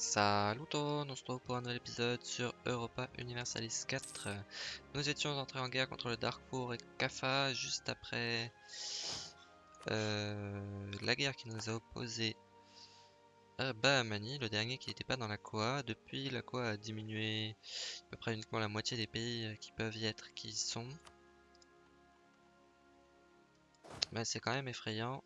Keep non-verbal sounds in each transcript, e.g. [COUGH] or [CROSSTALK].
Salut tout le monde, on se retrouve pour un nouvel épisode sur Europa Universalis 4. Nous étions entrés en guerre contre le Darkpour et Kafa juste après euh, la guerre qui nous a opposé à Bahamani, le dernier qui n'était pas dans la Koa. Depuis, la Koa a diminué à peu près uniquement la moitié des pays qui peuvent y être qui y sont. Mais c'est quand même effrayant.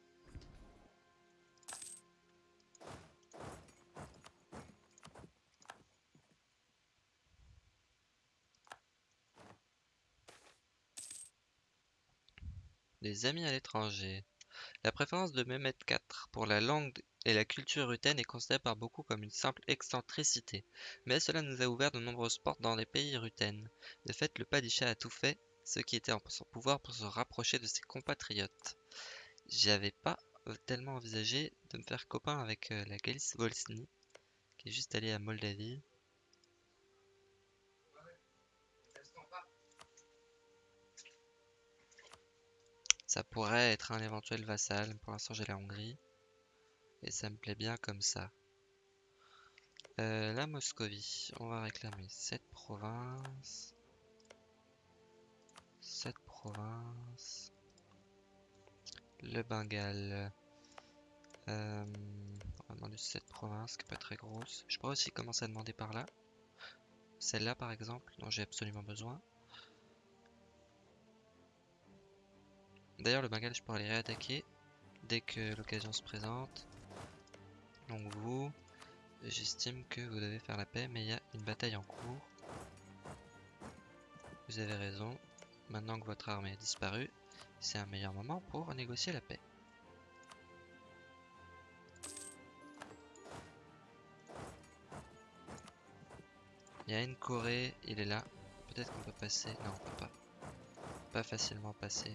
Des amis à l'étranger. La préférence de Mehmet IV pour la langue et la culture rutaine est considérée par beaucoup comme une simple excentricité, mais cela nous a ouvert de nombreuses portes dans les pays rutaines. De fait, le Padishah a tout fait ce qui était en son pouvoir pour se rapprocher de ses compatriotes. J'avais pas tellement envisagé de me faire copain avec euh, la Galice Volsny, qui est juste allée à Moldavie. Ça pourrait être un éventuel vassal. Pour l'instant, j'ai la Hongrie. Et ça me plaît bien comme ça. Euh, la Moscovie. On va réclamer cette province. Cette province. Le Bengale. Euh, on va demander cette province qui est pas très grosse. Je pourrais aussi commencer à demander par là. Celle-là par exemple, dont j'ai absolument besoin. D'ailleurs, le Bengale, je pourrais les réattaquer dès que l'occasion se présente. Donc vous, j'estime que vous devez faire la paix, mais il y a une bataille en cours. Vous avez raison. Maintenant que votre armée a disparu, c'est un meilleur moment pour négocier la paix. Il y a une Corée, il est là. Peut-être qu'on peut passer. Non, on peut pas. Pas facilement passer.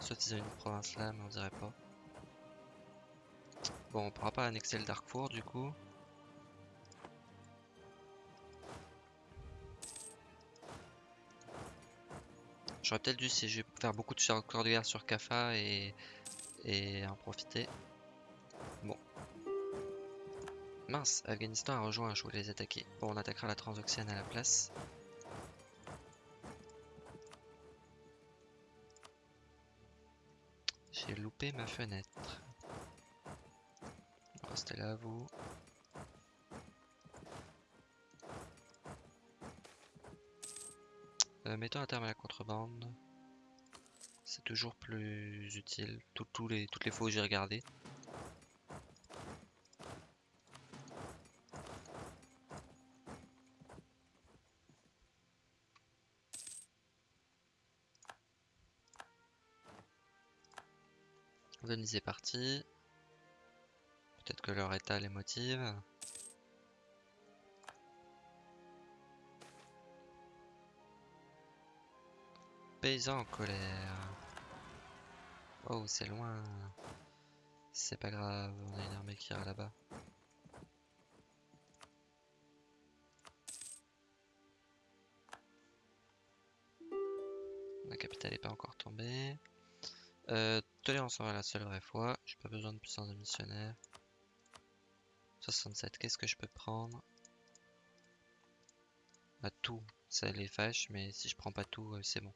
Soit ils ont une province là, mais on dirait pas. Bon, on pourra pas annexer le Darkfour du coup. J'aurais peut-être dû si je vais faire beaucoup de corps de guerre sur Kafa et, et en profiter. Bon. Mince, Afghanistan a rejoint, je voulais les attaquer. Bon, on attaquera la Transoxiane à la place. Ma fenêtre. Restez là, vous. Euh, mettons un terme à la contrebande. C'est toujours plus utile. toutes les fois où j'ai regardé. Est parti. Peut-être que leur état les motive. Paysans en colère. Oh, c'est loin. C'est pas grave, on a une armée qui ira là-bas. La capitale n'est pas encore tombée. Euh, tolérance sera la seule vraie foi. J'ai pas besoin de puissance de missionnaire. 67, qu'est-ce que je peux prendre? Bah tout, ça les fâche, mais si je prends pas tout, euh, c'est bon.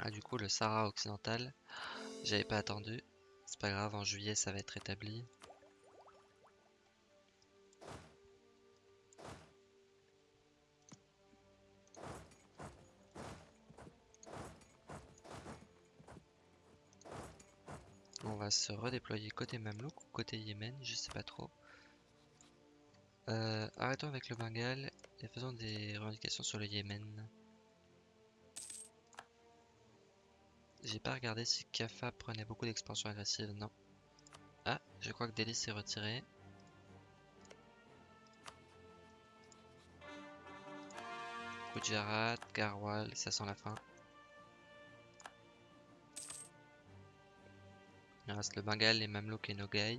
Ah du coup le Sahara occidental, j'avais pas attendu. C'est pas grave, en juillet ça va être établi. On va se redéployer côté Mamelouk ou côté Yémen, je sais pas trop. Euh, arrêtons avec le Bengale et faisons des revendications sur le Yémen. J'ai pas regardé si Kafa prenait beaucoup d'expansion agressive, non. Ah, je crois que Delhi s'est retiré. Gujarat, Garwal, ça sent la fin. Le Bengale, les Mamelouks et Nogai,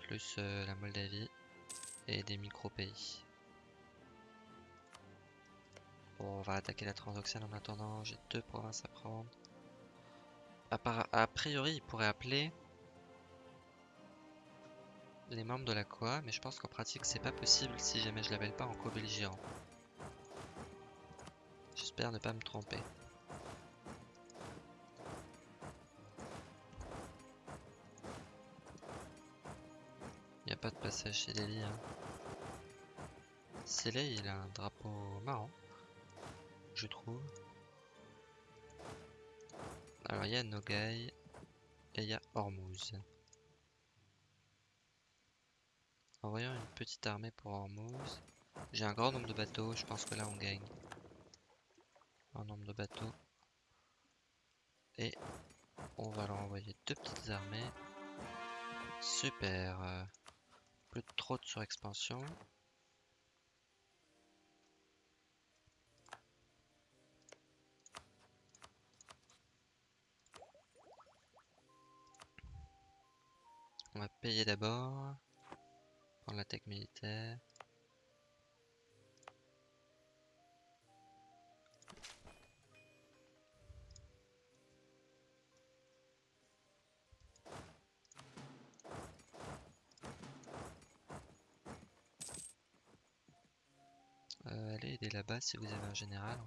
plus euh, la Moldavie et des micro-pays. Bon, on va attaquer la Transoxiane en attendant, j'ai deux provinces à prendre. A priori, il pourrait appeler les membres de la COA, mais je pense qu'en pratique, c'est pas possible si jamais je l'appelle pas en co-belligérant. J'espère ne pas me tromper. Pas de passage chez Lely. Hein. Célé, il a un drapeau marrant, je trouve. Alors il y a Nogai et il y a Hormuz. Envoyons une petite armée pour Hormuz. J'ai un grand nombre de bateaux, je pense que là on gagne. Un nombre de bateaux. Et on va leur envoyer deux petites armées. Super. Plus trop de surexpansion. On va payer d'abord. Prendre la tech militaire. Allez aider là-bas si vous avez un général.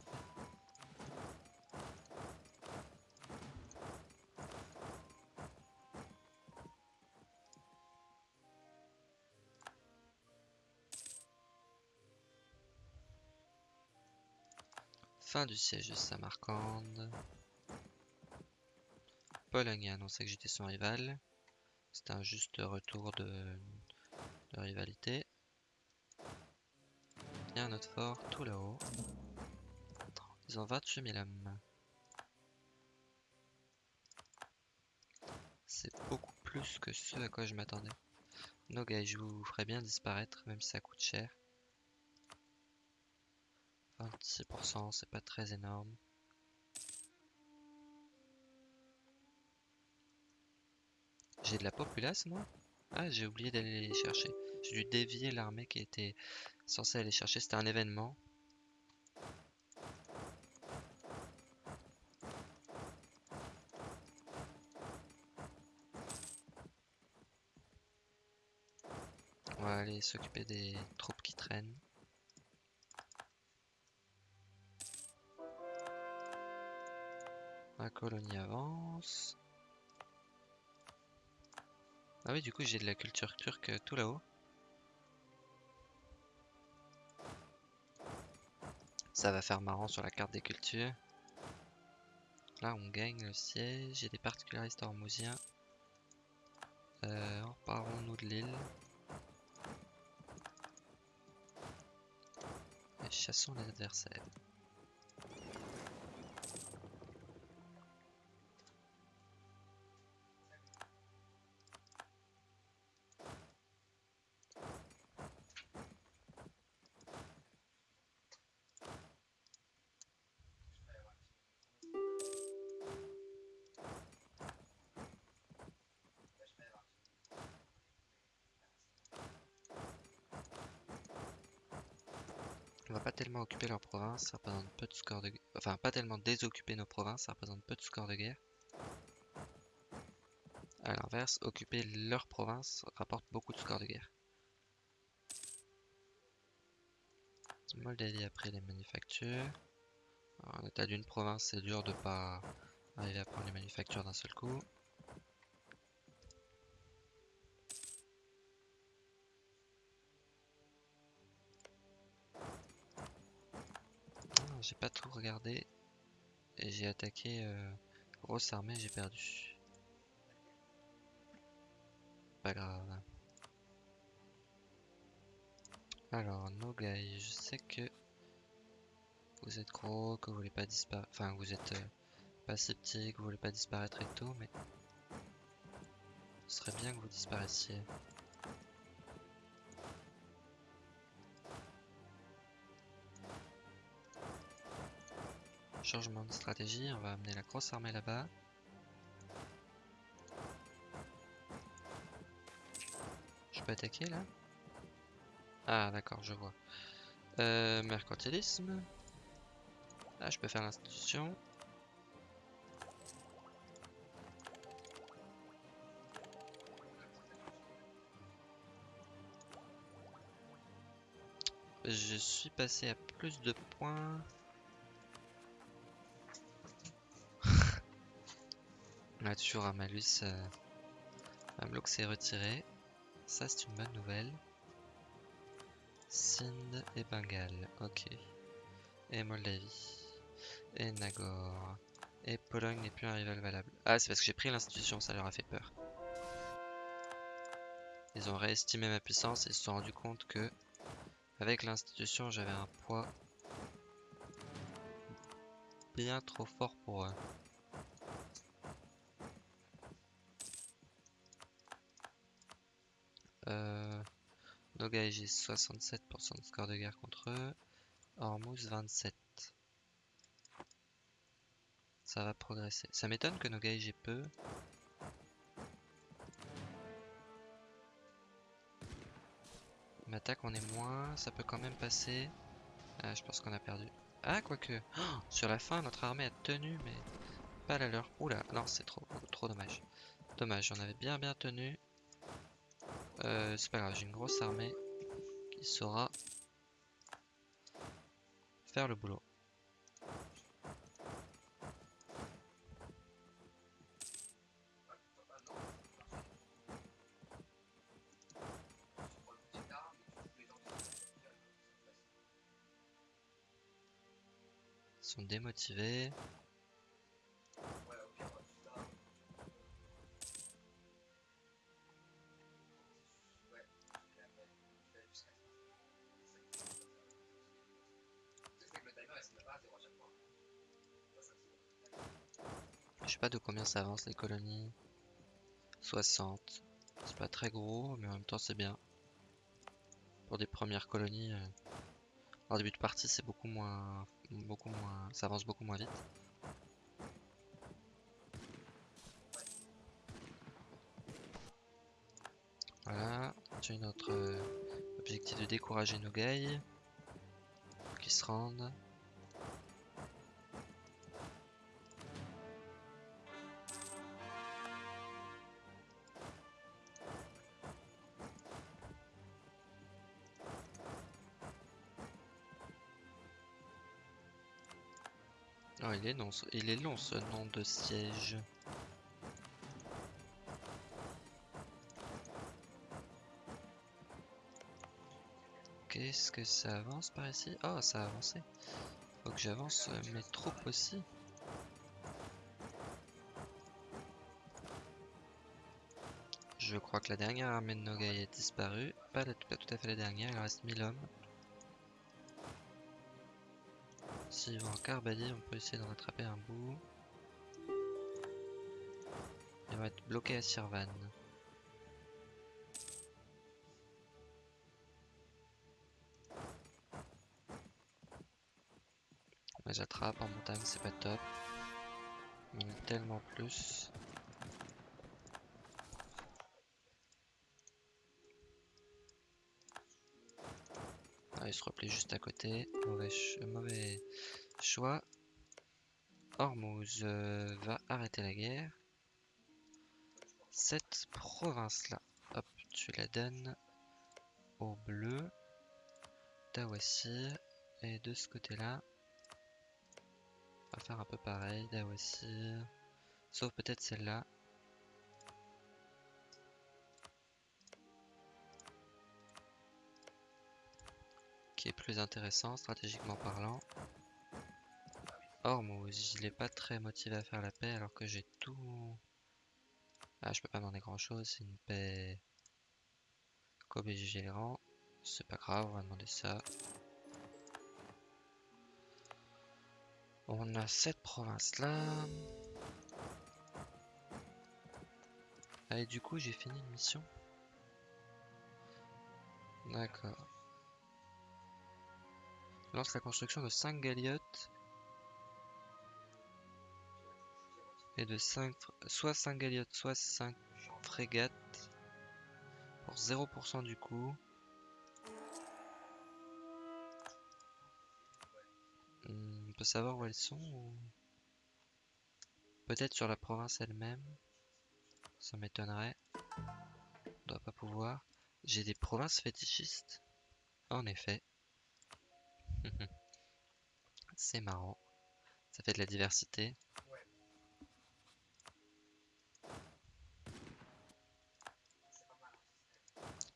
Fin du siège de Samarcande. Pologne a annoncé que j'étais son rival. C'est un juste retour de, rivalité. Autre fort tout là-haut. Ils ont 28 000 hommes. C'est beaucoup plus que ce à quoi je m'attendais. Nogai, je vous ferai bien disparaître, même si ça coûte cher. 26%, c'est pas très énorme. J'ai de la populace moi? Ah j'ai oublié d'aller les chercher. J'ai dû dévier l'armée qui était censée aller chercher. C'était un événement. On va aller s'occuper des troupes qui traînent. La colonie avance. Ah oui, du coup, j'ai de la culture turque tout là-haut. Ça va faire marrant sur la carte des cultures. Là, on gagne le siège. J'ai des particularistes hormousiens. Euh, Emparons-nous de l'île. Et chassons les adversaires. On va pas tellement occuper leur province, ça représente peu de score de Enfin, pas tellement désoccuper nos provinces, ça représente peu de score de guerre. A l'inverse, occuper leur province rapporte beaucoup de score de guerre. Moldavie a pris les manufactures. en état d'une province, c'est dur de pas arriver à prendre les manufactures d'un seul coup. Tout regardé. J'ai attaqué euh, grosse armée, j'ai perdu. Pas grave. Alors, Nogai, je sais que vous êtes gros, que vous voulez pas disparaître. Enfin, vous êtes euh, pas sceptique, vous voulez pas disparaître et tout, mais ce serait bien que vous disparaissiez. Changement de stratégie, on va amener la grosse armée là-bas. Je peux attaquer là? Ah d'accord, je vois. Euh, mercantilisme. Là, je peux faire l'institution. Je suis passé à plus de points. On a toujours un malus. Euh... Bloc s'est retiré. Ça, c'est une bonne nouvelle. Sind et Bengale. Ok. Et Moldavie. Et Nagor. Et Pologne n'est plus un rival valable. Ah, c'est parce que j'ai pris l'institution, ça leur a fait peur. Ils ont réestimé ma puissance et se sont rendu compte que avec l'institution j'avais un poids bien trop fort pour eux. Nogai j'ai 67% de score de guerre contre eux. Hormuz 27. Ça va progresser. Ça m'étonne que Nogai j'ai peu. M'attaque on est moins, ça peut quand même passer. Ah, je pense qu'on a perdu. Ah, quoique. Oh, sur la fin, notre armée a tenu, mais pas la leur. Oula, non, c'est trop, trop dommage. Dommage, on avait bien bien tenu. Euh, c'est pas grave, j'ai une grosse armée qui saura faire le boulot. sont démotivés. Pas de combien ça avance les colonies. 60. C'est pas très gros, mais en même temps c'est bien. Pour des premières colonies. Euh, en début de partie c'est beaucoup moins beaucoup moins, ça avance beaucoup moins vite. Voilà, j'ai notre euh, objectif de décourager nos gays qui se rendent. Il est long, ce nom de siège. Qu'est-ce que ça avance par ici? Oh, ça a avancé. Faut que j'avance mes troupes aussi. Je crois que la dernière armée de Nogai est disparue. Pas, pas tout à fait la dernière, il reste 1000 hommes. S'il va en on peut essayer de rattraper un bout. Il va être bloqué à Sirvan. On les en montagne, c'est pas top. Mais tellement plus. Se replie juste à côté. Mauvais, mauvais choix. Hormuz euh, va arrêter la guerre. Cette province-là, hop, tu la donnes au bleu. Dawasir. Et de ce côté-là, on va faire un peu pareil. Dawasir. Sauf peut-être celle-là. Intéressant stratégiquement parlant. Hormuz, il est pas très motivé à faire la paix alors que j'ai tout... Ah, je peux pas demander grand chose, c'est une paix co-belligérant. C'est pas grave, on va demander ça. On a cette province là. Ah, et du coup, j'ai fini une mission. D'accord. Lance la construction de 5 galiotes et de 5 soit 5 galiotes soit 5 frégates pour 0% du coût. Hmm, on peut savoir où elles sont Peut-être sur la province elle-même. Ça m'étonnerait. On doit pas pouvoir. J'ai des provinces fétichistes. En effet. [LAUGHS] C'est marrant. Ça fait de la diversité.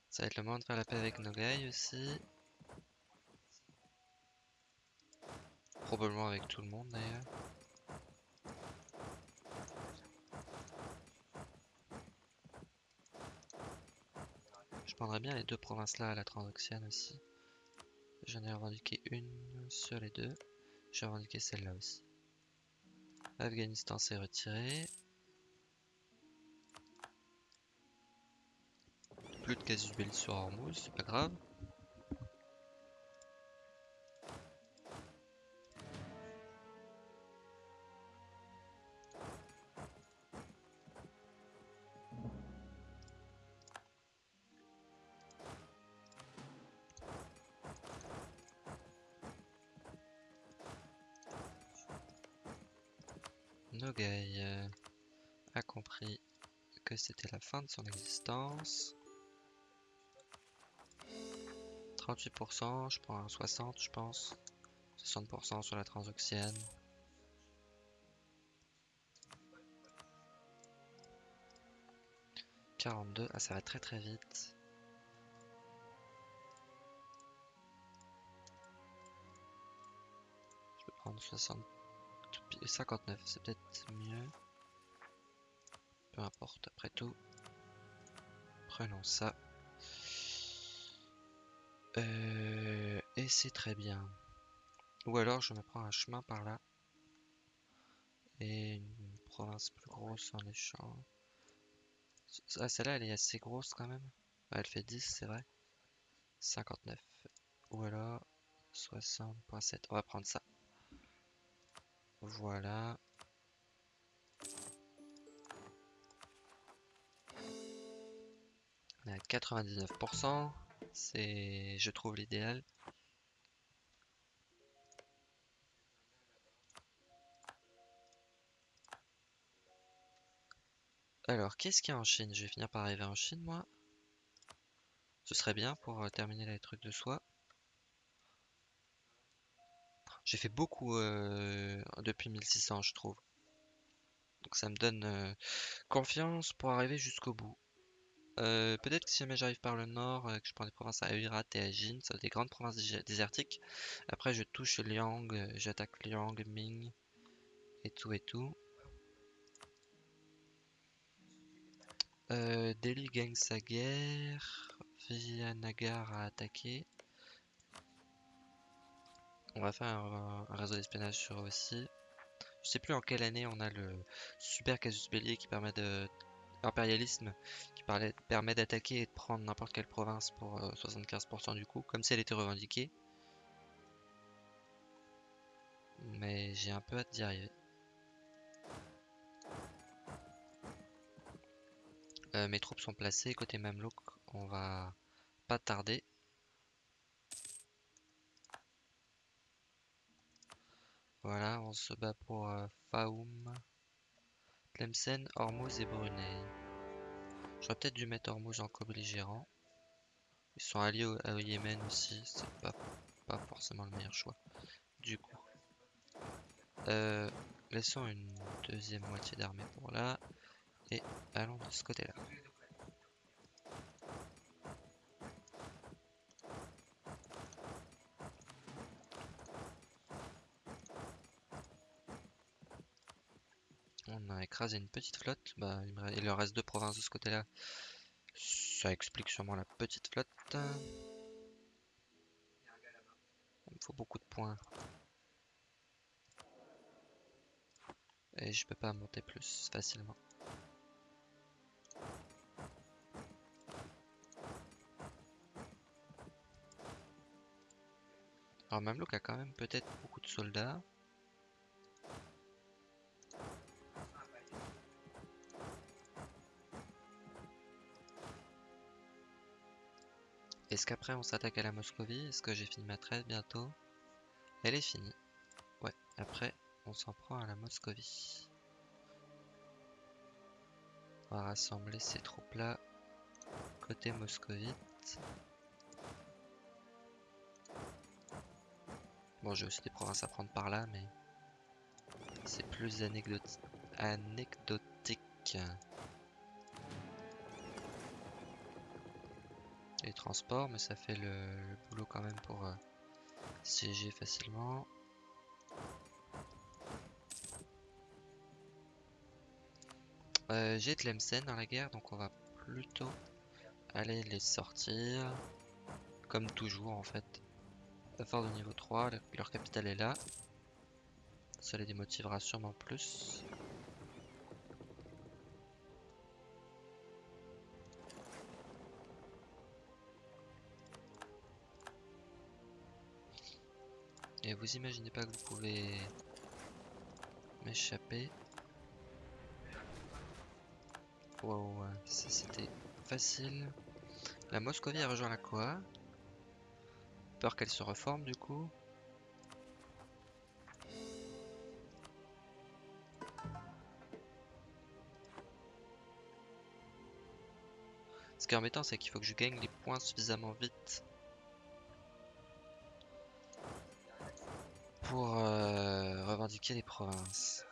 Ça va être le moment de faire la paix avec Nogai aussi. Probablement avec tout le monde d'ailleurs. Je prendrais bien les deux provinces là à la transoxiane aussi. J'en ai revendiqué une sur les deux. J'ai revendiqué celle-là aussi. Afghanistan s'est retiré. Plus de casus belli sur Hormuz, c'est pas grave. Son existence. 38%, je prends un 60 je pense. 60% sur la transoxiane. « 42, ah ça va très très vite. Je peux prendre 60 59, c'est peut-être mieux. Peu importe, après tout. Prenons ça. Euh, et c'est très bien. Ou alors je me prends un chemin par là. Et une province plus grosse en échange. Ah, celle-là, elle est assez grosse quand même. elle fait 10, c'est vrai. 59. Ou alors 60.7. On va prendre ça. Voilà. On est à 99%. C'est, je trouve, l'idéal. Alors, qu'est-ce qu'il y a en Chine? Je vais finir par arriver en Chine, moi. Ce serait bien pour euh, terminer les trucs de soi. J'ai fait beaucoup euh, depuis 1600, je trouve. Donc ça me donne euh, confiance pour arriver jusqu'au bout. Euh, peut-être que si jamais j'arrive par le nord, que je prends des provinces à Uirat et à Jin, ça des grandes provinces désertiques. Après je touche Liang, j'attaque Liang, Ming, et tout et tout. Delhi gagne sa guerre, Vijayanagar a attaqué. On va faire un, réseau d'espionnage sur eux aussi. Je sais plus en quelle année on a le super casus belli qui permet de impérialisme qui permet d'attaquer et de prendre n'importe quelle province pour 75% euh, du coup, comme si elle était revendiquée. Mais j'ai un peu hâte d'y arriver. Euh, mes troupes sont placées côté Mamelouk, on va pas tarder. Voilà, on se bat pour euh, Faoum, Tlemcen, Hormuz et Brunei. J'aurais peut-être dû mettre Hormuz en co-belligérant. Ils sont alliés au, Yémen aussi, c'est pas, pas forcément le meilleur choix. Du coup, euh, laissons une deuxième moitié d'armée pour là et allons de ce côté-là. On a écrasé une petite flotte. Bah, il, leur reste deux provinces de ce côté-là. Ça explique sûrement la petite flotte. Il me faut beaucoup de points. Et je peux pas monter plus facilement. Alors Mamlouk a quand même peut-être beaucoup de soldats. Est-ce qu'après on s'attaque à la Moscovie? Est-ce que j'ai fini ma trêve bientôt? Elle est finie. Ouais, après on s'en prend à la Moscovie. On va rassembler ces troupes là côté moscovite. Bon, j'ai aussi des provinces à prendre par là, mais c'est plus anecdotique. Les transports, mais ça fait le, boulot quand même pour euh, siéger facilement. Euh, j'ai Tlemcen dans la guerre, donc on va plutôt aller les sortir. Comme toujours en fait. Fort de niveau 3, leur capitale est là. Ça les démotivera sûrement plus. Vous imaginez pas que vous pouvez m'échapper. Wow, c'était facile. La Moscovie a rejoint la quoi Peur qu'elle se reforme du coup. Ce qui est embêtant, c'est qu'il faut que je gagne les points suffisamment vite pour euh, revendiquer les provinces.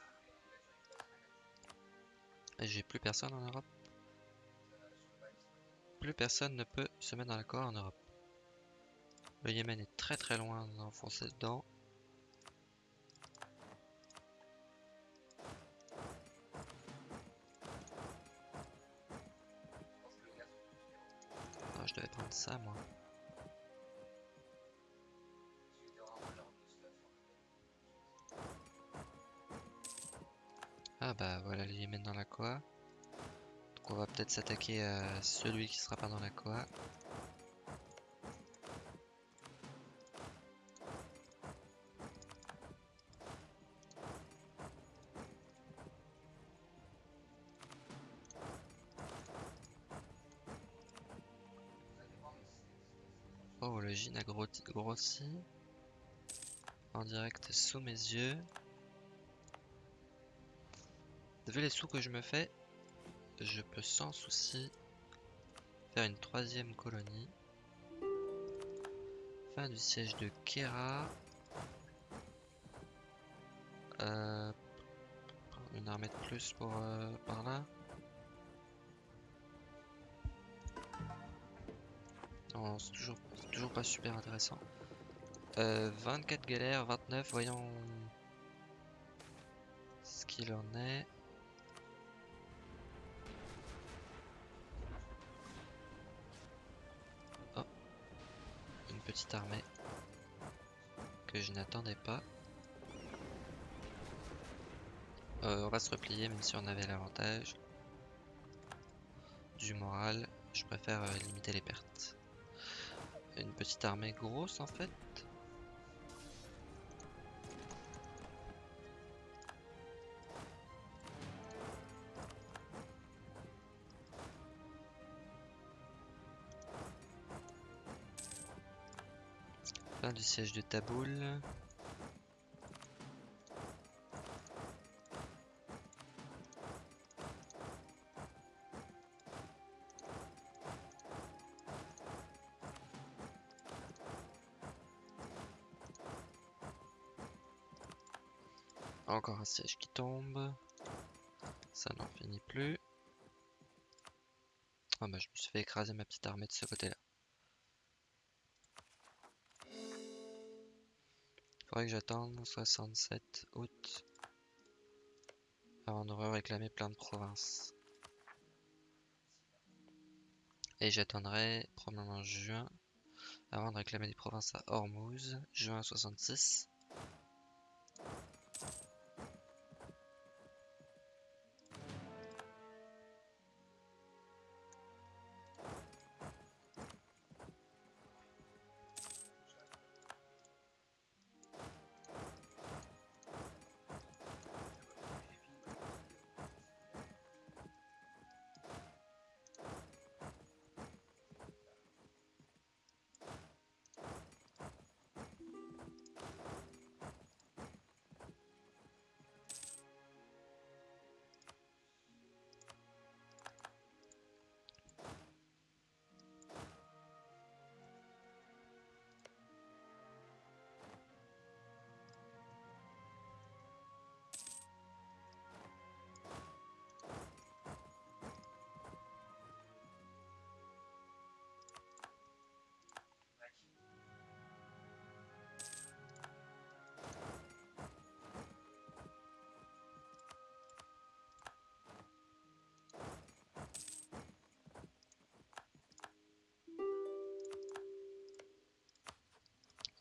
J'ai plus personne en Europe. Plus personne ne peut se mettre dans l'accord en Europe. Le Yémen est très très loin d'enfoncer dedans. Ah, je devais prendre ça moi. Ah bah voilà le Yémen dans la quoi. Donc on va peut-être s'attaquer à celui qui sera pas dans la quoi. Oh, le gin a grossi. En direct sous mes yeux. Vu les sous que je me fais, je peux sans souci faire une troisième colonie. Fin du siège de Kera. Euh, une armée de plus pour euh, par là. Non, c'est toujours, toujours pas super intéressant. 24 euh, galères, 29, voyons ce qu'il en est. petite armée que je n'attendais pas. Euh, on va se replier même si on avait l'avantage du moral. Je préfère euh, limiter les pertes. Une petite armée grosse en fait. Siège de Taboul. Encore un siège qui tombe. Ça n'en finit plus. Ah bah je me suis fait écraser ma petite armée de ce côté-là. Faudrait que j'attende 67 août avant de réclamer plein de provinces. Et j'attendrai probablement juin avant de réclamer des provinces à Hormuz, juin 66.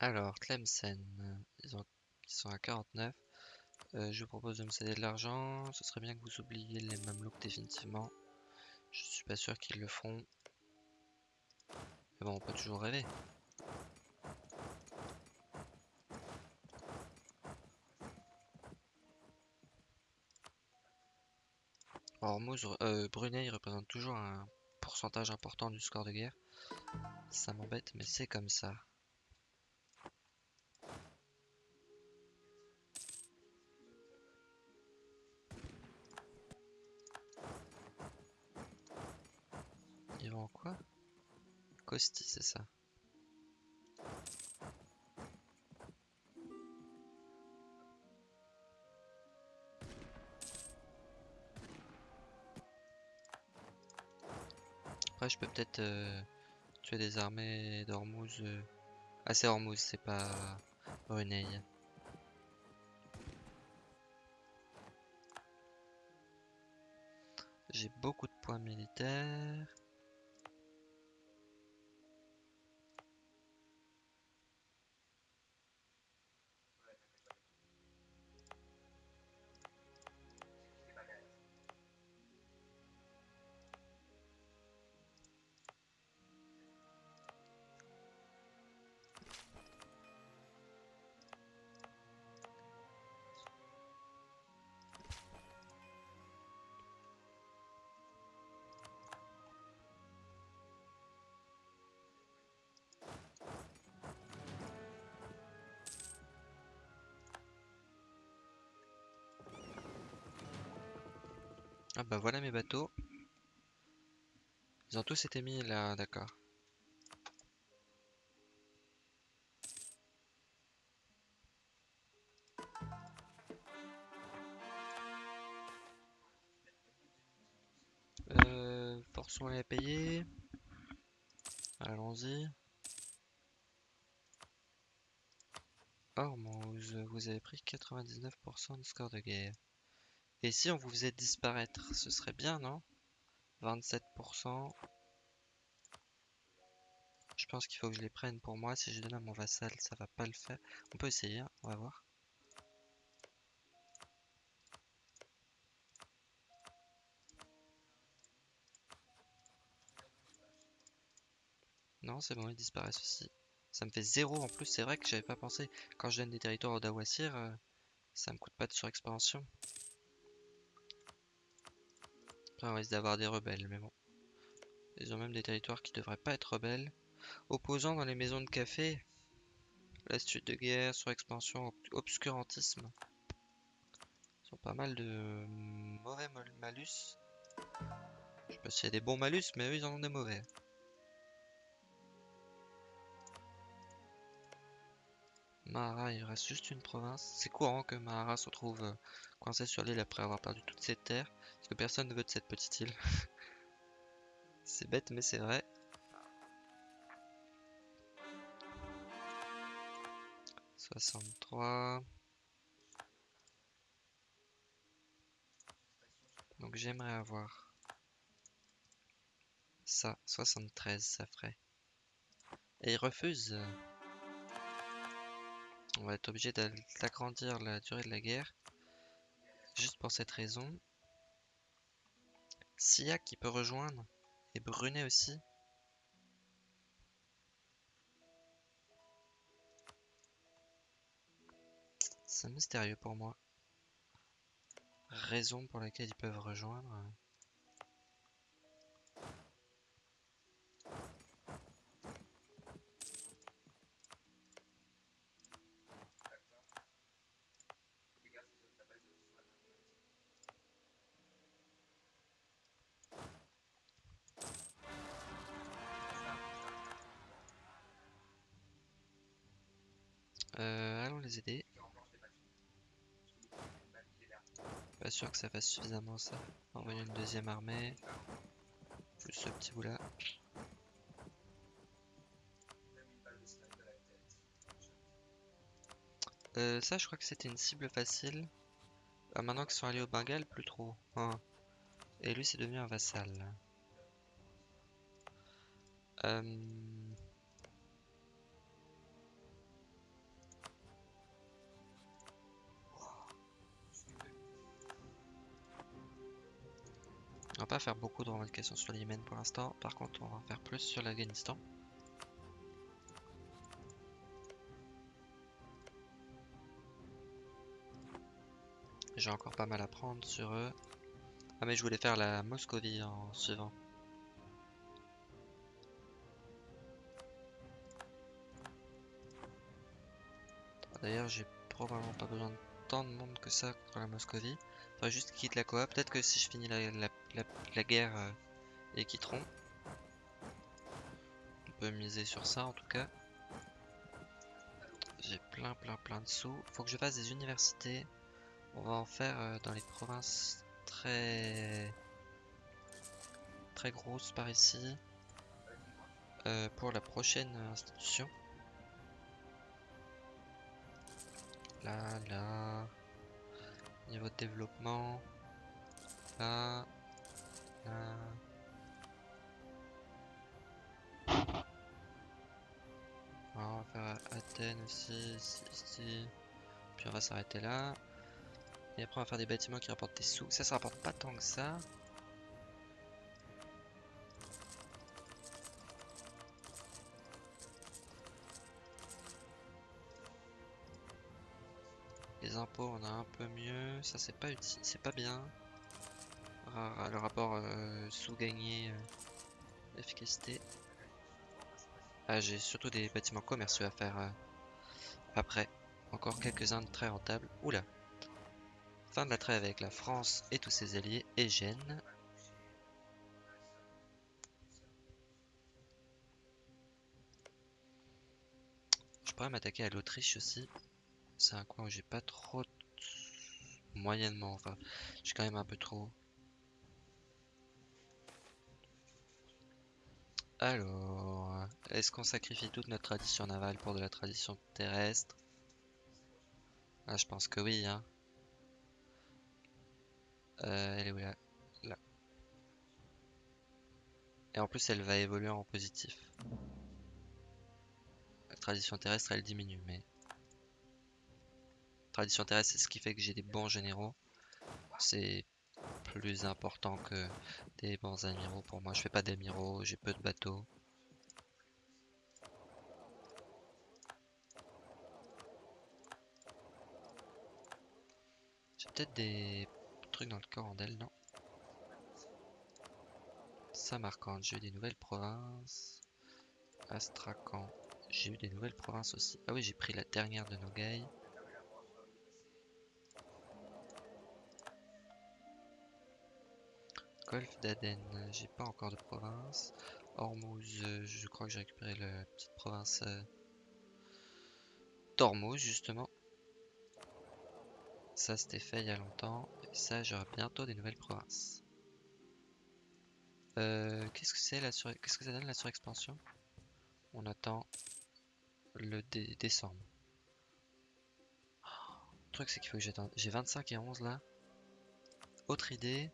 Alors, Tlemcen, ils, ont... ils sont à 49. Euh, je vous propose de me céder de l'argent. Ce serait bien que vous oubliez les Mamelouks définitivement. Je suis pas sûr qu'ils le feront. Mais bon, on peut toujours rêver. Hormuz, euh, Brunei représente toujours un pourcentage important du score de guerre. Ça m'embête, mais c'est comme ça. Armées d'Hormuz. Euh... Ah, c'est Hormuz, c'est pas Brunei. J'ai beaucoup de points militaires. Ah bah voilà mes bateaux. Ils ont tous été mis là, d'accord. Euh, forçons-les à payer. Allons-y. Hormuz, vous avez pris 99% de score de guerre. Et si on vous faisait disparaître, ce serait bien, non? 27%. Je pense qu'il faut que je les prenne pour moi. Si je donne à mon vassal, ça va pas le faire. On peut essayer, hein, on va voir. Non, c'est bon, ils disparaissent aussi. Ça me fait zéro en plus, c'est vrai que j'avais pas pensé. Quand je donne des territoires au Dawasir, euh, ça me coûte pas de surexpansion. On risque d'avoir des rebelles, mais bon. Ils ont même des territoires qui devraient pas être rebelles. Opposants dans les maisons de café. L'astuce de guerre, surexpansion, obscurantisme. Ils ont pas mal de mauvais malus. Je sais pas s'il y a des bons malus, mais eux ils en ont des mauvais. Mahara, il reste juste une province. C'est courant que Mahara se retrouve euh, coincé sur l'île après avoir perdu toutes ses terres. Parce que personne ne veut de cette petite île. [LAUGHS] c'est bête, mais c'est vrai. « 63... Donc j'aimerais avoir ça, 73, ça ferait. Et il refuse. On va être obligé d'agrandir la durée de la guerre. Juste pour cette raison. Sia qui peut rejoindre. Et Brunet aussi. C'est mystérieux pour moi. Raison pour laquelle ils peuvent rejoindre. Que ça fasse suffisamment ça. Envoyer une deuxième armée. Juste ce petit bout là. Euh, ça, je crois que c'était une cible facile. Ah, maintenant qu'ils sont allés au Bengale, plus trop. Hein. Et lui, c'est devenu un vassal. Euh... On va pas faire beaucoup de revendications sur le Yémen pour l'instant. Par contre, on va en faire plus sur l'Afghanistan. J'ai encore pas mal à prendre sur eux. Ah mais je voulais faire la Moscovie en suivant. D'ailleurs, j'ai probablement pas besoin de de monde que ça contre la Moscovie. Faudrait juste quittent la coop. Peut-être que si je finis la, guerre, euh, ils quitteront. On peut miser sur ça en tout cas. J'ai plein plein plein de sous. Faut que je fasse des universités. On va en faire euh, dans les provinces très très grosses par ici. Euh, pour la prochaine institution. Là, là. Niveau de développement. Là. Là. on va faire Athènes aussi, ici, Puis on va s'arrêter là. Et après on va faire des bâtiments qui rapportent des sous. Ça, ça rapporte pas tant que ça. On a un peu mieux. Ça, c'est pas utile, c'est pas bien. Le rapport euh, sous-gagné, euh, efficacité. Ah, j'ai surtout des bâtiments commerciaux à faire euh, après. Encore quelques-uns très rentables. Oula. Fin de la trêve avec la France et tous ses alliés et Gênes. Je pourrais m'attaquer à l'Autriche aussi c'est un coin où j'ai pas trop... Moyennement, enfin, j'ai quand même un peu trop. Alors, est-ce qu'on sacrifie toute notre tradition navale pour de la tradition terrestre? Ah, je pense que oui, hein. Euh, elle est où là? Là. Et en plus, elle va évoluer en positif. La tradition terrestre, elle diminue, mais... Tradition terrestre, c'est ce qui fait que j'ai des bons généraux. C'est plus important que des bons amiraux pour moi. Je fais pas d'amiraux, j'ai peu de bateaux. J'ai peut-être des trucs dans le corandel, non? Samarkand, j'ai eu des nouvelles provinces. Astrakhan, j'ai eu des nouvelles provinces aussi. Ah oui, j'ai pris la dernière de Nogai. Golfe d'Aden, j'ai pas encore de province. Hormuz, je crois que j'ai récupéré la petite province euh, d'Hormuz justement. Ça c'était fait il y a longtemps. Et ça j'aurai bientôt des nouvelles provinces. Euh, qu'est-ce que c'est la sur... Qu'est-ce que ça donne la surexpansion? On attend le décembre. le truc c'est qu'il faut que j'attende. J'ai 25 et 11 là. Autre idée.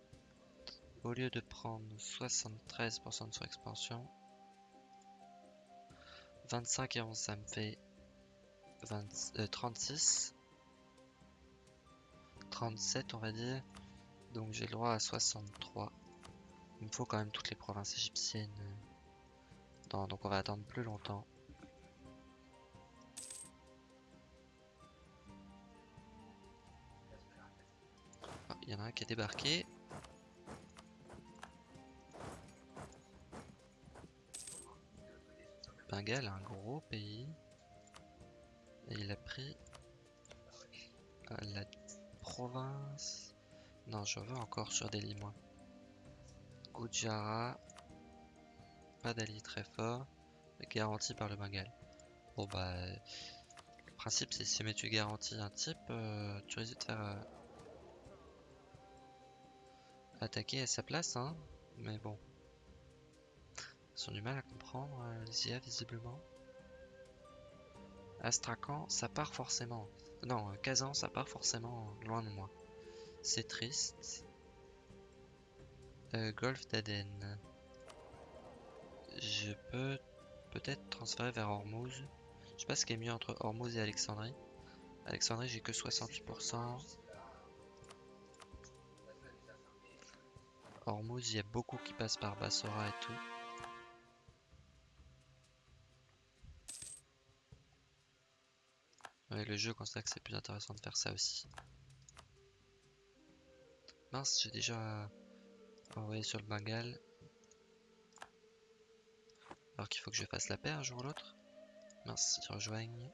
Au lieu de prendre 73% de surexpansion, 25 et 11 ça me fait 36. 37 on va dire. Donc j'ai le droit à 63. Il me faut quand même toutes les provinces égyptiennes. donc on va attendre plus longtemps. Ah, il y en a un qui a débarqué. Bengale, un gros pays. Et il a pris euh, la province. Non, je veux encore sur Delhi, moi. Gujarat. Pas d'allié très fort. Garanti par le Bengale. Bon, bah. Le principe, c'est si tu garantis un type, euh, tu risques de faire. Euh, attaquer à sa place, hein. Mais bon. Ils ont du mal à comprendre euh, les IA visiblement. Astrakhan, ça part forcément. Non, euh, Kazan, ça part forcément loin de moi. C'est triste. Euh, Golfe d'Aden. Je peux peut-être transférer vers Hormuz. Je sais pas ce qui est mieux entre Hormuz et Alexandrie. Alexandrie, j'ai que 68%. Hormuz, il y a beaucoup qui passent par Bassora et tout. Ouais, le jeu constate que c'est plus intéressant de faire ça aussi. Mince, j'ai déjà envoyé sur le Bengale. Alors qu'il faut que je fasse la paix un jour ou l'autre. Mince, ils rejoignent.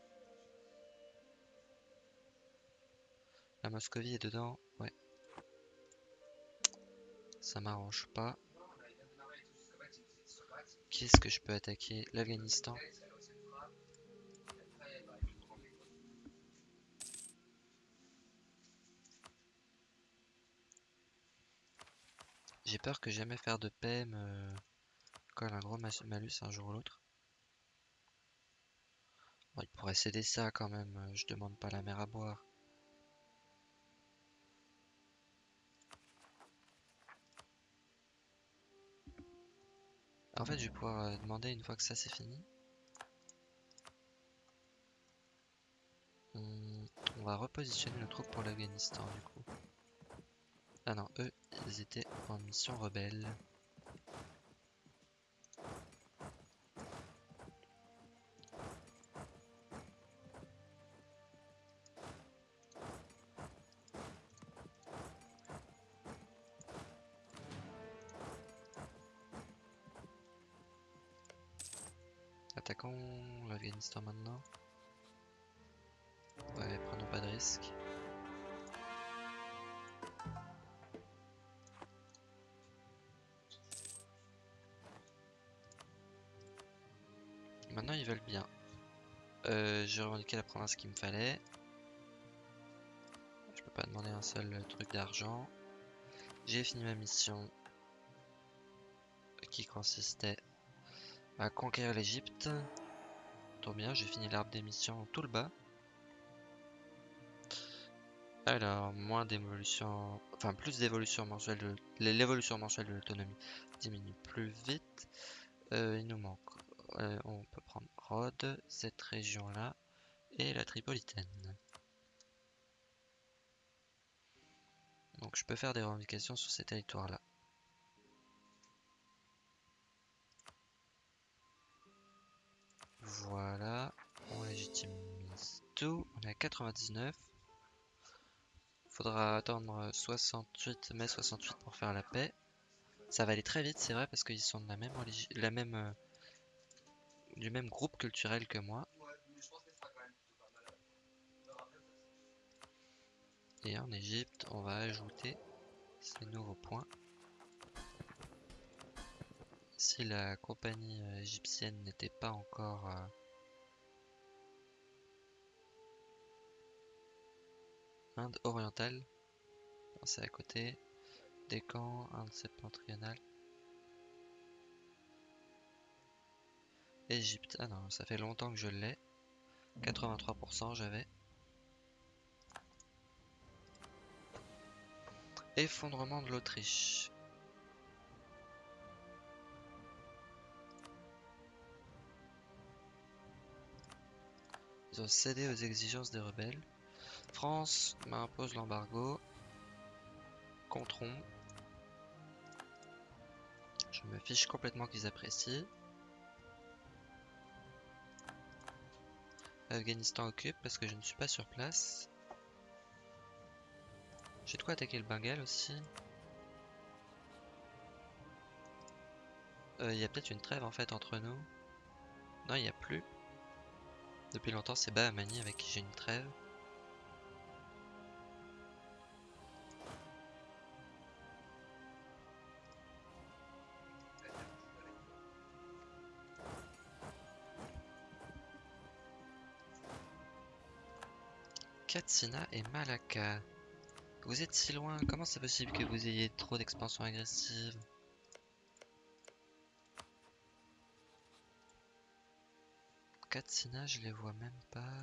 La Moscovie est dedans, ouais. Ça m'arrange pas. Qu'est-ce que je peux attaquer? L'Afghanistan. J'ai peur que jamais faire de paix me colle un gros malus un jour ou l'autre. il pourrait céder ça quand même, euh, je demande pas la mer à boire. En fait, je vais pouvoir euh, demander une fois que ça c'est fini. On, va repositionner nos troupes pour l'Afghanistan du coup. Ah non, eux, étaient en mission rebelle. J'ai revendiqué la province qu'il me fallait. Je peux pas demander un seul truc d'argent. J'ai fini ma mission qui consistait à conquérir l'Egypte. Trop bien, j'ai fini l'arbre d'émission tout le bas. Alors, moins d'évolution, enfin plus d'évolution mensuelle de l'évolution mensuelle de l'autonomie diminue plus vite. Euh, il nous manque, euh, on peut prendre Rhodes, cette région là, et la Tripolitaine. Donc je peux faire des revendications sur ces territoires là. Voilà, on légitimise tout, on est à 99. Faudra attendre 68 mai 68 pour faire la paix. Ça va aller très vite, c'est vrai, parce qu'ils sont de la même, la même euh, du même groupe culturel que moi. Et en Égypte, on va ajouter ces nouveaux points. Si la compagnie euh, égyptienne n'était pas encore euh, Inde orientale, c'est à côté, Décan, Inde septentrionale, Égypte, ah non, ça fait longtemps que je l'ai, 83% j'avais. Effondrement de l'Autriche. Ils ont cédé aux exigences des rebelles. France m'impose l'embargo. Contron. Je me fiche complètement qu'ils apprécient. Afghanistan occupe parce que je ne suis pas sur place. J'ai de quoi attaquer le Bengale aussi. Euh, il y a peut-être une trêve en fait entre nous. Non, il n'y a plus. Depuis longtemps, c'est Bahamani avec qui j'ai une trêve. Katsina et Malacca. Vous êtes si loin, comment c'est possible que vous ayez trop d'expansion agressive Katsina, je les vois même pas.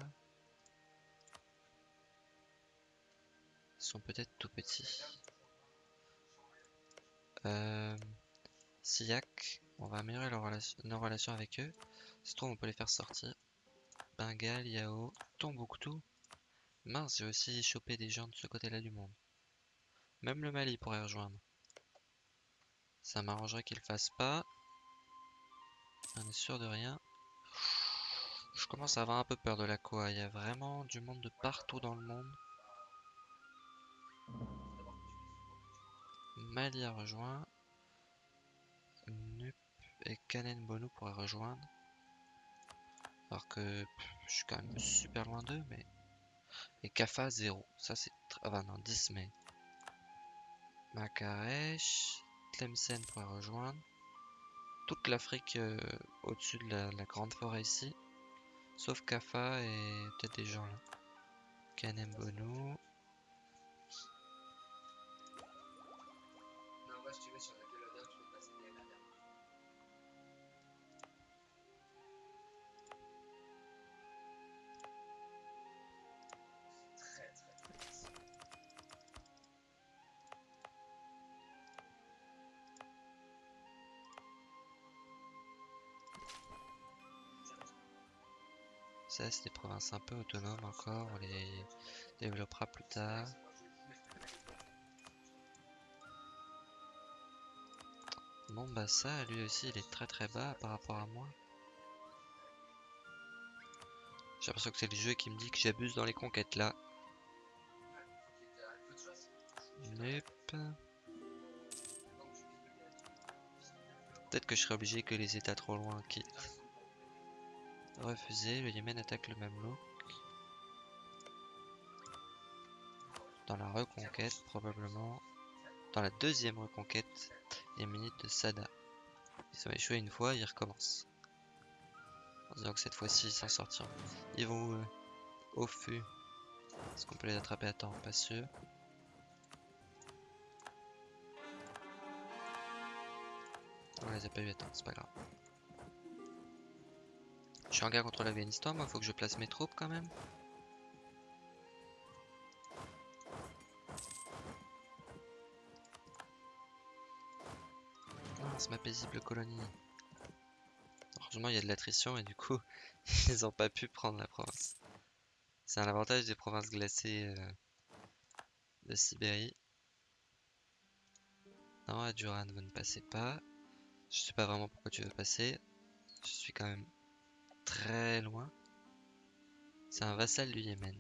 Ils sont peut-être tout petits. Euh, Siak, on va améliorer nos relations avec eux. Se trouve, on peut les faire sortir. Bengal, Yao, Tombouctou. Mince, j'ai aussi chopé des gens de ce côté-là du monde. Même le Mali pourrait rejoindre. Ça m'arrangerait qu'il fasse pas. On est sûr de rien. Je commence à avoir un peu peur de la quoi. Il y a vraiment du monde de partout dans le monde. Mali a rejoint. Nup et Kanen Bono pourraient rejoindre. Alors que je suis quand même super loin d'eux, mais. Et Kafa 0. Ça c'est. Ah bah non, 10 mais. Makaresh. Tlemcen pourrait rejoindre. Toute l'Afrique euh, au-dessus de la, grande forêt ici. Sauf Kafa et peut-être des gens là. Kanem Bono. Des provinces un peu autonomes encore, on les développera plus tard. Bon bah ça, lui aussi, il est très très bas par rapport à moi. J'ai l'impression que c'est le jeu qui me dit que j'abuse dans les conquêtes là. Peut-être que je serai obligé que les états trop loin quittent. Refusé, le Yémen attaque le Mamelouk. Dans la reconquête, probablement. Dans la deuxième reconquête yéménite de Sada. Ils ont échoué une fois, ils recommencent. En disant que cette fois-ci, ils s'en sortiront. Ils vont où Au fût. Est-ce qu'on peut les attraper à temps Pas sûr. On les a pas eu à temps, c'est pas grave. Je suis en guerre contre l'Afghanistan, moi faut que je place mes troupes quand même. c'est ma paisible colonie. Heureusement il y a de l'attrition et du coup [LAUGHS] ils ont pas pu prendre la province. C'est un avantage des provinces glacées euh, de Sibérie. Non, à Duran, vous ne passez pas. Je sais pas vraiment pourquoi tu veux passer. Je suis quand même très loin. C'est un vassal du Yémen.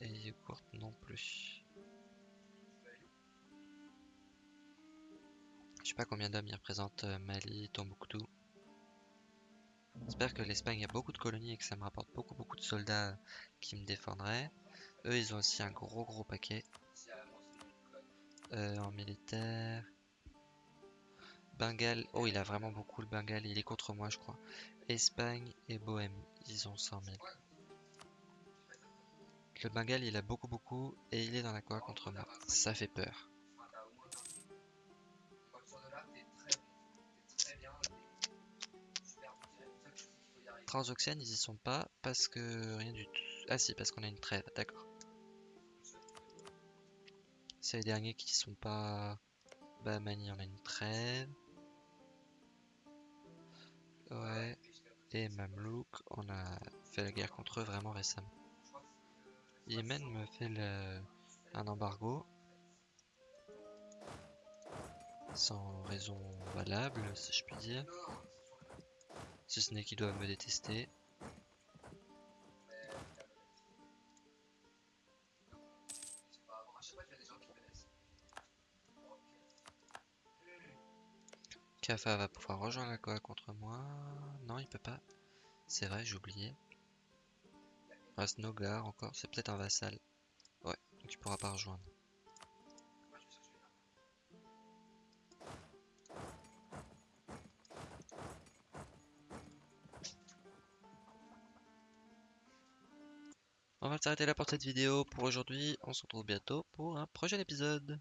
Et Yogurt non plus. Je sais pas combien d'hommes il représente euh, Mali, Tombouctou. J'espère que l'Espagne a beaucoup de colonies et que ça me rapporte beaucoup beaucoup de soldats qui me défendraient. Eux ils ont aussi un gros gros paquet. Euh, en militaire. Bengale. Oh, il a vraiment beaucoup le Bengale. Il est contre moi, je crois. Espagne et Bohème. Ils ont 100 000. Le Bengale, il a beaucoup, beaucoup. Et il est dans la quoi contre moi. Ça fait peur. Transoxiane, ils y sont pas. Parce que rien du tout. Ah si, parce qu'on a une trêve. D'accord. C'est les derniers qui sont pas... Bah, Mani, on a une trêve. Ouais. Et Mamelouk, on a fait la guerre contre eux vraiment récemment. Yémen me fait un embargo. Sans raison valable, si je puis dire. Si ce n'est qu'ils doivent me détester. Kafa va pouvoir rejoindre la Koa contre moi. Non, il peut pas. C'est vrai, j'ai oublié. Reste encore. C'est peut-être un vassal. Ouais, donc il pourra pas rejoindre. On va s'arrêter là pour cette vidéo pour aujourd'hui. On se retrouve bientôt pour un prochain épisode.